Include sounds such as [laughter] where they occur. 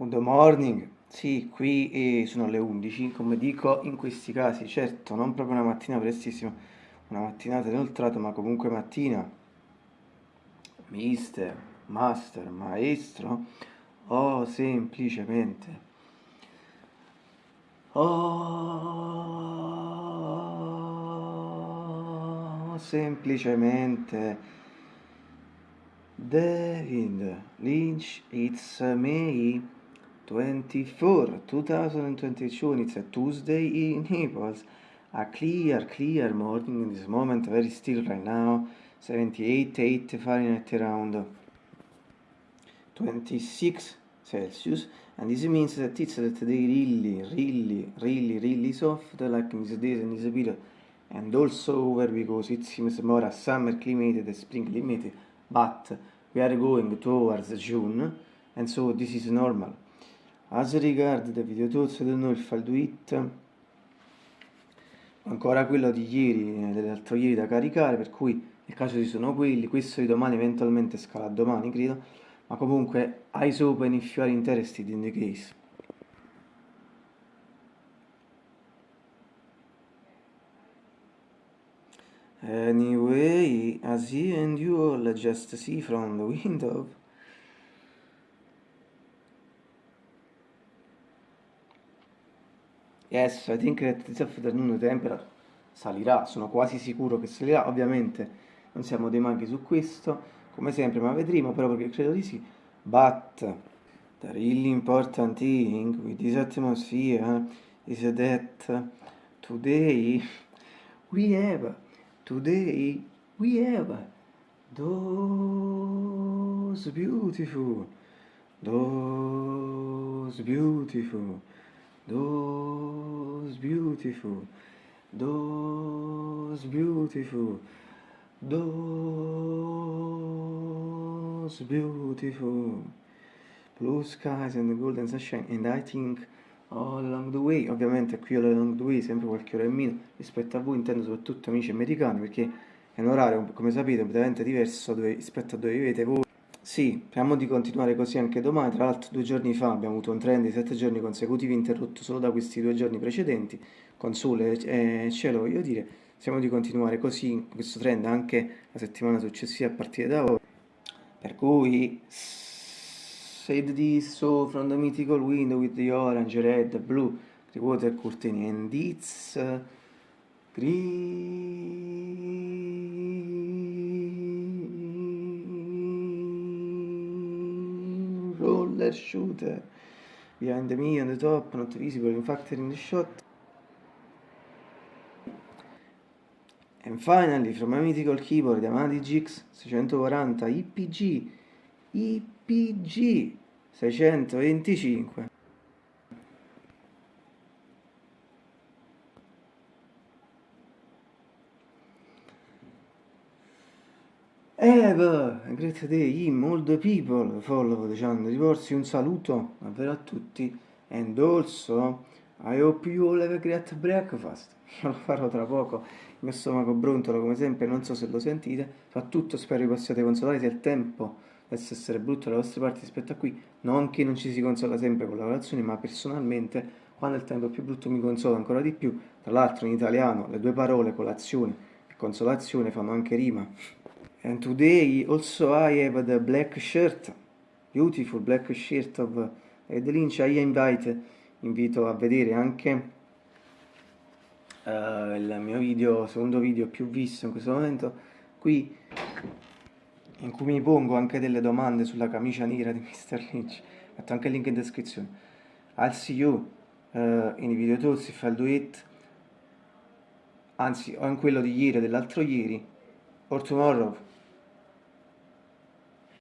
Good morning, sì, qui eh, sono le 11, come dico in questi casi, certo, non proprio una mattina prestissima, una mattinata inoltrata, ma comunque mattina. Mister, master, maestro, o semplicemente. Oh, semplicemente. David Lynch, it's me. 24, 2022, and it's a Tuesday in Naples. A clear, clear morning in this moment, very still right now. 78, 8 Fahrenheit around 26 Celsius. And this means that it's they really, really, really, really soft, like in this days and this period. And also over because it seems more a summer climate than spring climate, but we are going towards June, and so this is normal. As regard the video tools, I don't know if I'll do it. Ancora quello di ieri, eh, dell'altro ieri da caricare, per cui nel caso ci sono quelli, questo di domani eventualmente scala domani, credo, ma comunque eyes open if you are interested in the case. Anyway, as you and you all just see from the window, Yes, I think that this afternoon temperature salirà, sono quasi sicuro che salirà, ovviamente non siamo dei maghi su questo, come sempre, ma vedremo però perché credo di sì. But the really important thing with this atmosphere is that today we have, today we have those beautiful, those beautiful beautiful, those beautiful, those beautiful. Blue skies and the golden sunshine and I think all along the way, ovviamente qui all along the way sempre qualche ora in meno rispetto a voi, intendo soprattutto amici americani perché è un orario come sapete completamente diverso rispetto a dove vivete voi sì, speriamo di continuare così anche domani, tra l'altro due giorni fa abbiamo avuto un trend di sette giorni consecutivi interrotto solo da questi due giorni precedenti, con sole e cielo voglio dire, speriamo di continuare così questo trend anche la settimana successiva a partire da ora. Per cui, said this so from the mythical window with the orange, red, blue, the water curtain and it's green. Roller shooter behind me on the top, not visible in fact in the shot. And finally, from a mythical keyboard Yamaha DGX 640 IPG, IPG 625. Eva, great day, him, all the people follow the channel, riporsi un saluto davvero a tutti and also I hope you all have a great breakfast. [laughs] Lo farò tra poco, il mio stomaco brontolo come sempre, non so se lo sentite soprattutto spero vi possiate consolare se il tempo dovesse essere brutto dalle vostre parti rispetto a qui non che non ci si consola sempre con la colazione ma personalmente quando il tempo è più brutto mi consola ancora di più. Tra l'altro in italiano le due parole colazione e consolazione fanno anche rima and today also I have the black shirt beautiful black shirt of Ed Lynch. I invite invito a vedere anche uh, il mio video secondo video più visto in questo momento qui in cui mi pongo anche delle domande sulla camicia nera di [laughs] Mr. Lynch. Metto anche il link in descrizione. I'll see you uh, in video tools if I'll do it. Anzi o in quello di ieri o dell'altro ieri or tomorrow